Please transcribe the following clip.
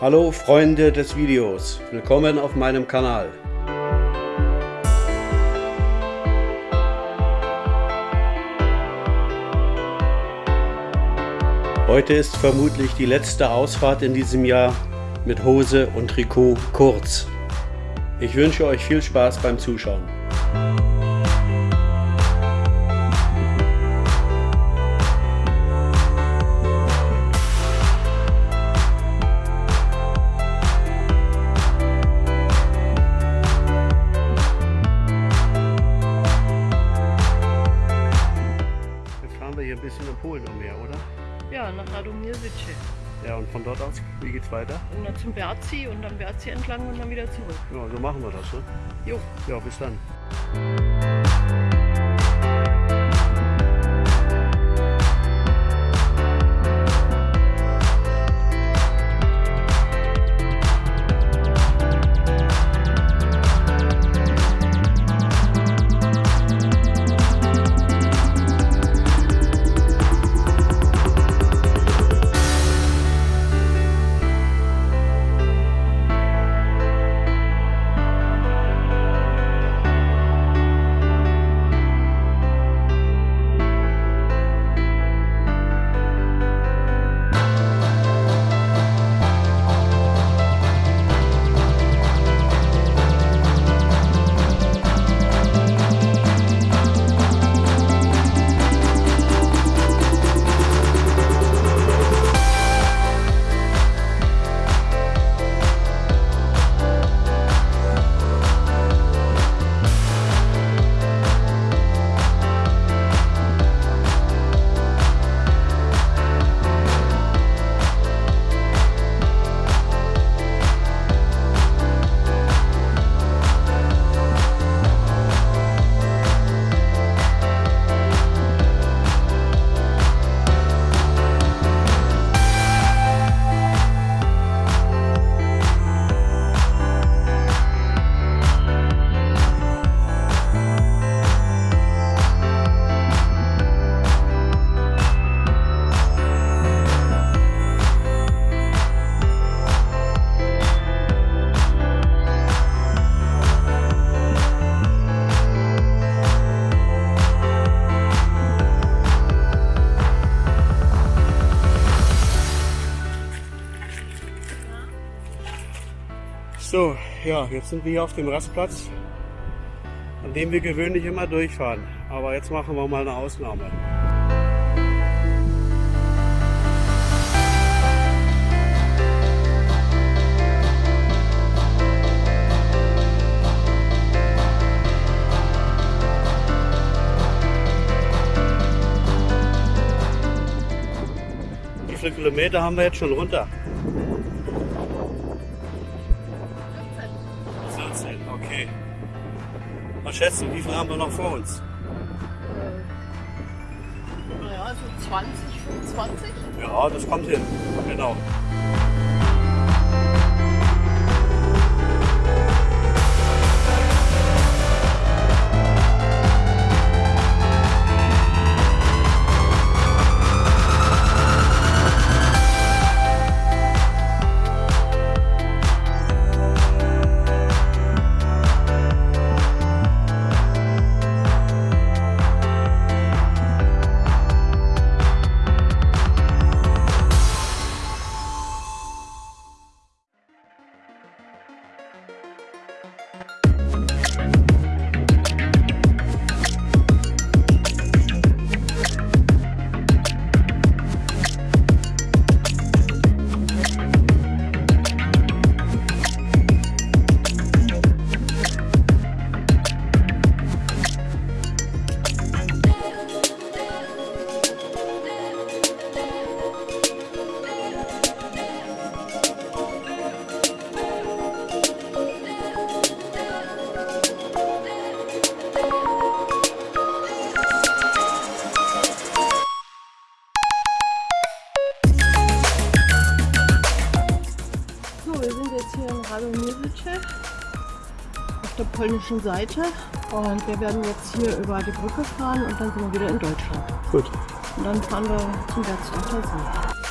Hallo Freunde des Videos, willkommen auf meinem Kanal. Heute ist vermutlich die letzte Ausfahrt in diesem Jahr mit Hose und Trikot kurz. Ich wünsche euch viel Spaß beim Zuschauen. Nach Radomirzyce. Ja, und von dort aus, wie geht's weiter? Und dann zum Berzi und dann Berzi entlang und dann wieder zurück. Ja, so machen wir das, ne? Jo. Ja, bis dann. So, ja, jetzt sind wir hier auf dem Rastplatz, an dem wir gewöhnlich immer durchfahren. Aber jetzt machen wir mal eine Ausnahme. Wie viele Kilometer haben wir jetzt schon runter? Okay. Was schätzt du, wie viel haben wir noch vor uns? Äh, naja, so 20, 25? Ja, das kommt hin. Genau. Der polnischen Seite und wir werden jetzt hier über die Brücke fahren und dann sind wir wieder in Deutschland. Gut. Und dann fahren wir zum Berchtesgadener See.